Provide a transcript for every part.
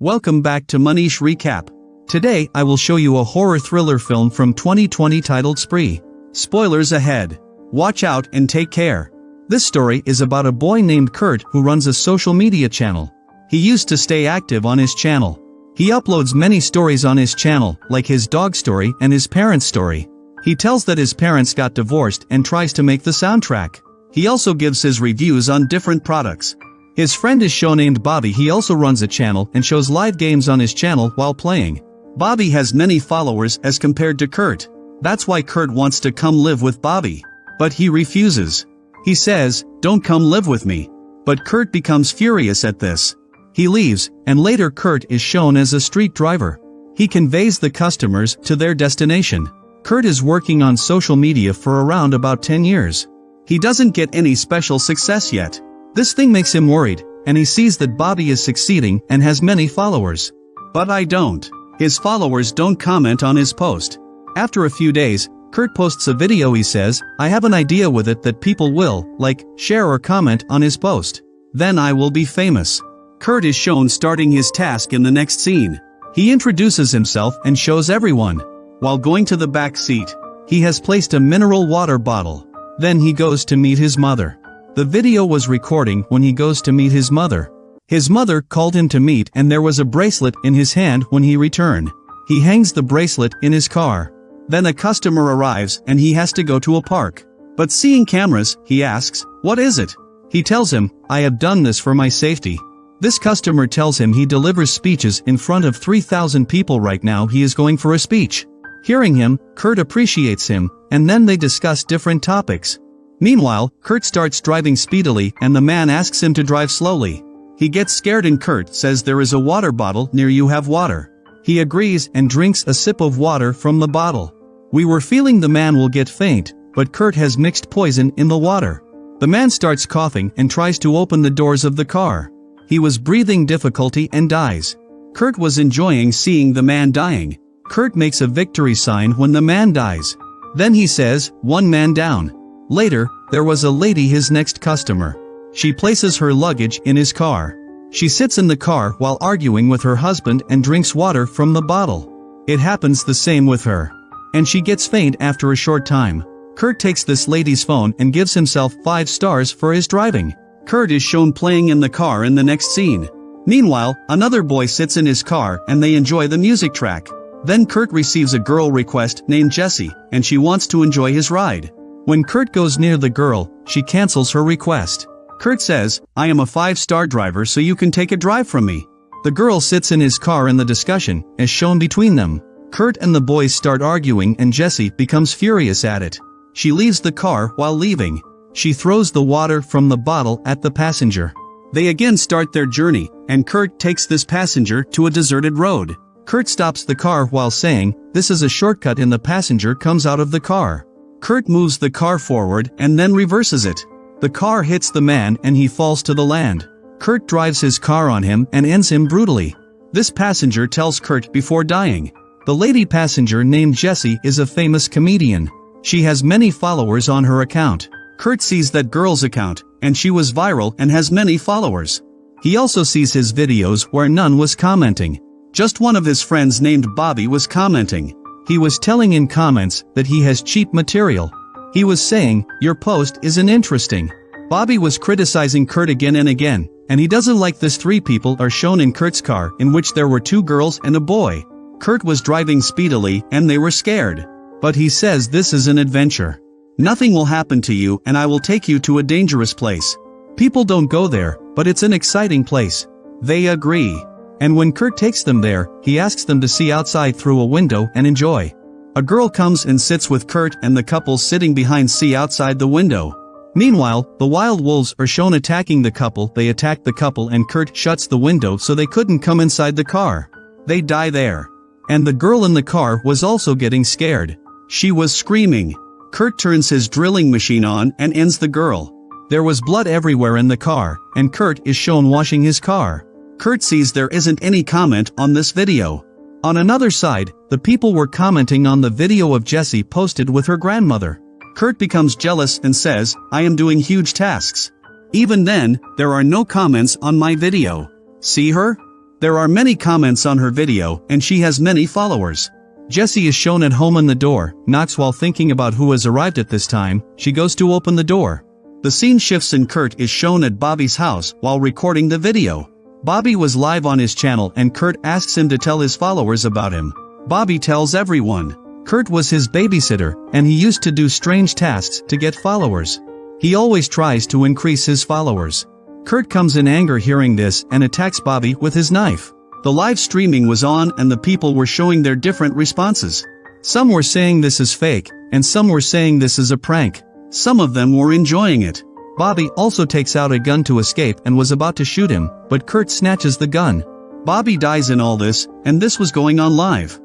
Welcome back to Manish Recap. Today I will show you a horror thriller film from 2020 titled Spree. Spoilers ahead. Watch out and take care. This story is about a boy named Kurt who runs a social media channel. He used to stay active on his channel. He uploads many stories on his channel, like his dog story and his parents' story. He tells that his parents got divorced and tries to make the soundtrack. He also gives his reviews on different products. His friend is show named Bobby he also runs a channel and shows live games on his channel while playing. Bobby has many followers as compared to Kurt. That's why Kurt wants to come live with Bobby. But he refuses. He says, don't come live with me. But Kurt becomes furious at this. He leaves, and later Kurt is shown as a street driver. He conveys the customers to their destination. Kurt is working on social media for around about 10 years. He doesn't get any special success yet. This thing makes him worried, and he sees that Bobby is succeeding and has many followers. But I don't. His followers don't comment on his post. After a few days, Kurt posts a video he says, I have an idea with it that people will, like, share or comment on his post. Then I will be famous. Kurt is shown starting his task in the next scene. He introduces himself and shows everyone. While going to the back seat, he has placed a mineral water bottle. Then he goes to meet his mother. The video was recording when he goes to meet his mother. His mother called him to meet and there was a bracelet in his hand when he returned. He hangs the bracelet in his car. Then a customer arrives and he has to go to a park. But seeing cameras, he asks, what is it? He tells him, I have done this for my safety. This customer tells him he delivers speeches in front of 3,000 people right now he is going for a speech. Hearing him, Kurt appreciates him, and then they discuss different topics. Meanwhile, Kurt starts driving speedily and the man asks him to drive slowly. He gets scared and Kurt says there is a water bottle near you have water. He agrees and drinks a sip of water from the bottle. We were feeling the man will get faint, but Kurt has mixed poison in the water. The man starts coughing and tries to open the doors of the car. He was breathing difficulty and dies. Kurt was enjoying seeing the man dying. Kurt makes a victory sign when the man dies. Then he says, one man down. Later, there was a lady his next customer. She places her luggage in his car. She sits in the car while arguing with her husband and drinks water from the bottle. It happens the same with her. And she gets faint after a short time. Kurt takes this lady's phone and gives himself 5 stars for his driving. Kurt is shown playing in the car in the next scene. Meanwhile, another boy sits in his car and they enjoy the music track. Then Kurt receives a girl request named Jessie, and she wants to enjoy his ride. When Kurt goes near the girl, she cancels her request. Kurt says, I am a five-star driver so you can take a drive from me. The girl sits in his car in the discussion, as shown between them. Kurt and the boys start arguing and Jessie becomes furious at it. She leaves the car while leaving. She throws the water from the bottle at the passenger. They again start their journey, and Kurt takes this passenger to a deserted road. Kurt stops the car while saying, this is a shortcut and the passenger comes out of the car. Kurt moves the car forward and then reverses it. The car hits the man and he falls to the land. Kurt drives his car on him and ends him brutally. This passenger tells Kurt before dying. The lady passenger named Jessie is a famous comedian. She has many followers on her account. Kurt sees that girl's account, and she was viral and has many followers. He also sees his videos where none was commenting. Just one of his friends named Bobby was commenting. He was telling in comments that he has cheap material. He was saying, your post isn't interesting. Bobby was criticizing Kurt again and again, and he doesn't like this three people are shown in Kurt's car in which there were two girls and a boy. Kurt was driving speedily and they were scared. But he says this is an adventure. Nothing will happen to you and I will take you to a dangerous place. People don't go there, but it's an exciting place. They agree. And when Kurt takes them there, he asks them to see outside through a window and enjoy. A girl comes and sits with Kurt and the couple sitting behind see outside the window. Meanwhile, the wild wolves are shown attacking the couple, they attack the couple and Kurt shuts the window so they couldn't come inside the car. They die there. And the girl in the car was also getting scared. She was screaming. Kurt turns his drilling machine on and ends the girl. There was blood everywhere in the car, and Kurt is shown washing his car. Kurt sees there isn't any comment on this video. On another side, the people were commenting on the video of Jessie posted with her grandmother. Kurt becomes jealous and says, I am doing huge tasks. Even then, there are no comments on my video. See her? There are many comments on her video and she has many followers. Jessie is shown at home on the door, knocks while thinking about who has arrived at this time, she goes to open the door. The scene shifts and Kurt is shown at Bobby's house while recording the video. Bobby was live on his channel and Kurt asks him to tell his followers about him. Bobby tells everyone. Kurt was his babysitter, and he used to do strange tasks to get followers. He always tries to increase his followers. Kurt comes in anger hearing this and attacks Bobby with his knife. The live streaming was on and the people were showing their different responses. Some were saying this is fake, and some were saying this is a prank. Some of them were enjoying it. Bobby also takes out a gun to escape and was about to shoot him, but Kurt snatches the gun. Bobby dies in all this, and this was going on live.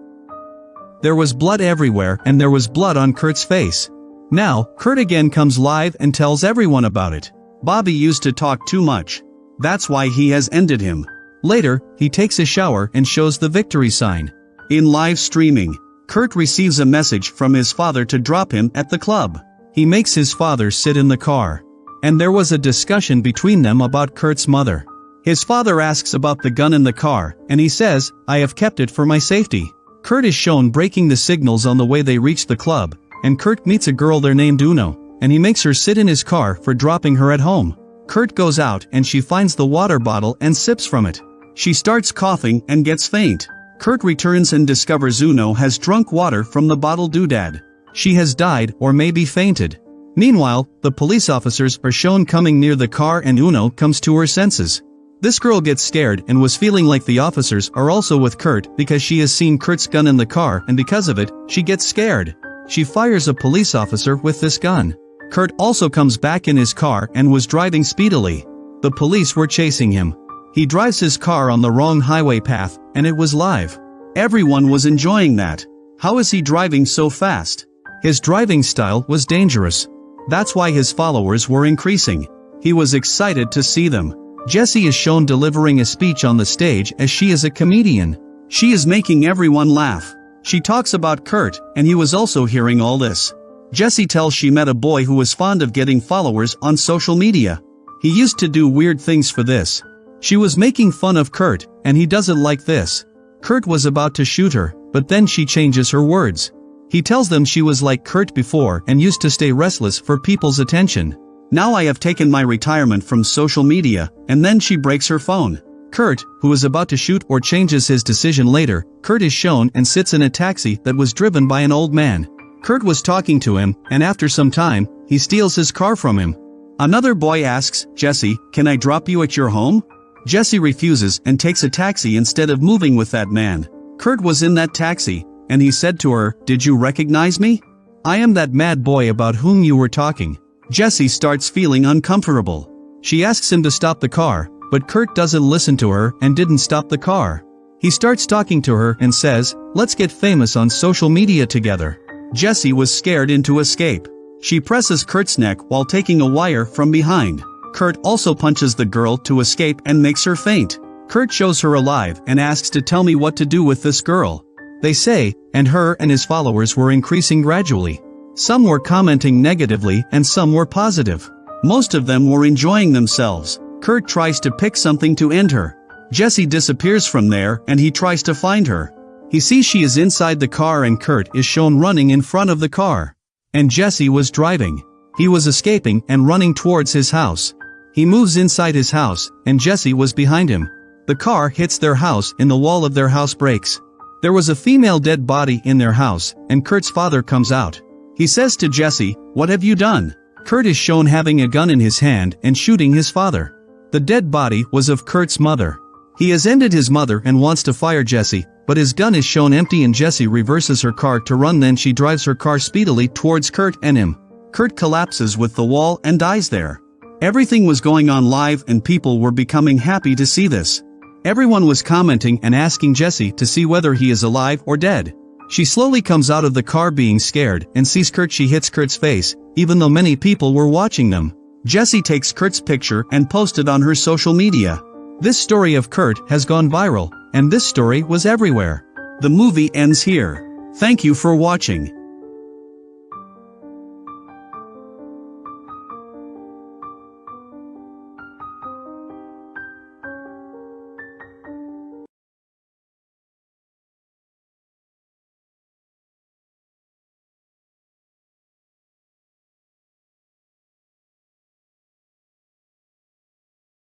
There was blood everywhere and there was blood on Kurt's face. Now, Kurt again comes live and tells everyone about it. Bobby used to talk too much. That's why he has ended him. Later, he takes a shower and shows the victory sign. In live streaming, Kurt receives a message from his father to drop him at the club. He makes his father sit in the car. And there was a discussion between them about Kurt's mother. His father asks about the gun in the car, and he says, I have kept it for my safety. Kurt is shown breaking the signals on the way they reach the club, and Kurt meets a girl there named Uno and he makes her sit in his car for dropping her at home. Kurt goes out and she finds the water bottle and sips from it. She starts coughing and gets faint. Kurt returns and discovers Uno has drunk water from the bottle doodad. She has died or maybe fainted. Meanwhile, the police officers are shown coming near the car and Uno comes to her senses. This girl gets scared and was feeling like the officers are also with Kurt because she has seen Kurt's gun in the car and because of it, she gets scared. She fires a police officer with this gun. Kurt also comes back in his car and was driving speedily. The police were chasing him. He drives his car on the wrong highway path, and it was live. Everyone was enjoying that. How is he driving so fast? His driving style was dangerous. That's why his followers were increasing. He was excited to see them. Jessie is shown delivering a speech on the stage as she is a comedian. She is making everyone laugh. She talks about Kurt, and he was also hearing all this. Jessie tells she met a boy who was fond of getting followers on social media. He used to do weird things for this. She was making fun of Kurt, and he doesn't like this. Kurt was about to shoot her, but then she changes her words. He tells them she was like Kurt before and used to stay restless for people's attention. Now I have taken my retirement from social media, and then she breaks her phone. Kurt, who is about to shoot or changes his decision later, Kurt is shown and sits in a taxi that was driven by an old man. Kurt was talking to him, and after some time, he steals his car from him. Another boy asks, Jessie, can I drop you at your home? Jessie refuses and takes a taxi instead of moving with that man. Kurt was in that taxi, and he said to her, Did you recognize me? I am that mad boy about whom you were talking. Jessie starts feeling uncomfortable. She asks him to stop the car, but Kurt doesn't listen to her and didn't stop the car. He starts talking to her and says, Let's get famous on social media together. Jessie was scared into escape. She presses Kurt's neck while taking a wire from behind. Kurt also punches the girl to escape and makes her faint. Kurt shows her alive and asks to tell me what to do with this girl. They say, and her and his followers were increasing gradually. Some were commenting negatively and some were positive. Most of them were enjoying themselves. Kurt tries to pick something to end her. Jessie disappears from there and he tries to find her. He sees she is inside the car and Kurt is shown running in front of the car. And Jessie was driving. He was escaping and running towards his house. He moves inside his house, and Jessie was behind him. The car hits their house and the wall of their house breaks. There was a female dead body in their house, and Kurt's father comes out. He says to Jessie, What have you done? Kurt is shown having a gun in his hand and shooting his father. The dead body was of Kurt's mother. He has ended his mother and wants to fire Jessie, but his gun is shown empty and Jessie reverses her car to run then she drives her car speedily towards Kurt and him. Kurt collapses with the wall and dies there. Everything was going on live and people were becoming happy to see this. Everyone was commenting and asking Jessie to see whether he is alive or dead. She slowly comes out of the car being scared and sees Kurt she hits Kurt's face, even though many people were watching them. Jessie takes Kurt's picture and posts it on her social media. This story of Kurt has gone viral, and this story was everywhere. The movie ends here. Thank you for watching.